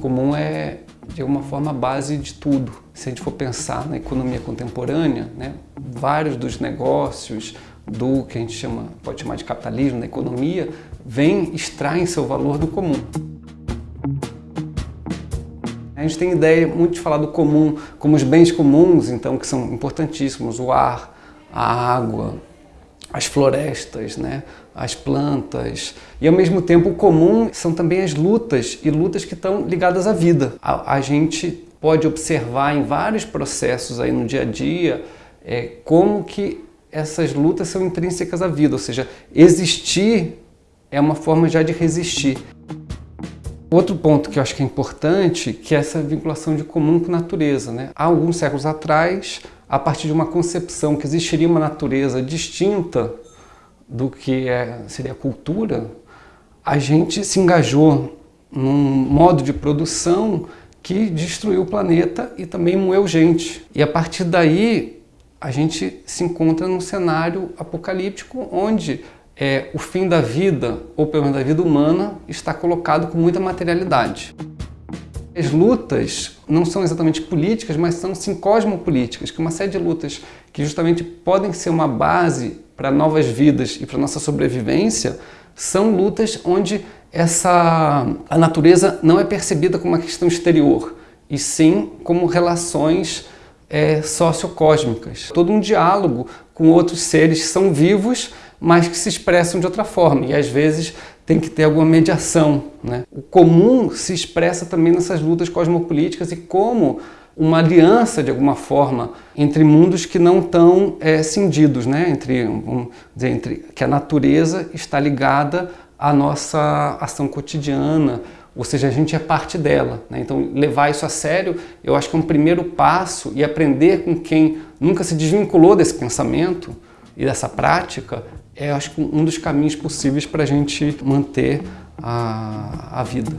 Comum é, de alguma forma, a base de tudo. Se a gente for pensar na economia contemporânea, né, vários dos negócios, do que a gente chama, pode chamar de capitalismo, da economia, vem, extraem seu valor do comum. A gente tem ideia muito de falar do comum como os bens comuns, então, que são importantíssimos, o ar, a água, as florestas, né? as plantas. E ao mesmo tempo o comum são também as lutas, e lutas que estão ligadas à vida. A, a gente pode observar em vários processos aí no dia a dia é, como que essas lutas são intrínsecas à vida, ou seja, existir é uma forma já de resistir. Outro ponto que eu acho que é importante, que é essa vinculação de comum com natureza. Né? Há alguns séculos atrás, a partir de uma concepção que existiria uma natureza distinta do que é, seria a cultura, a gente se engajou num modo de produção que destruiu o planeta e também moeu gente. E a partir daí, a gente se encontra num cenário apocalíptico onde é, o fim da vida, ou pelo menos da vida humana, está colocado com muita materialidade. As lutas não são exatamente políticas, mas são sim cosmopolíticas, que é uma série de lutas que justamente podem ser uma base para novas vidas e para nossa sobrevivência, são lutas onde essa, a natureza não é percebida como uma questão exterior, e sim como relações é, sociocósmicas. Todo um diálogo com outros seres que são vivos, mas que se expressam de outra forma, e às vezes tem que ter alguma mediação. Né? O comum se expressa também nessas lutas cosmopolíticas e como uma aliança, de alguma forma, entre mundos que não estão é, cindidos, né? entre, vamos dizer, entre que a natureza está ligada à nossa ação cotidiana, ou seja, a gente é parte dela. Né? Então, levar isso a sério, eu acho que é um primeiro passo e aprender com quem nunca se desvinculou desse pensamento e dessa prática, é acho que um dos caminhos possíveis para a gente manter a, a vida.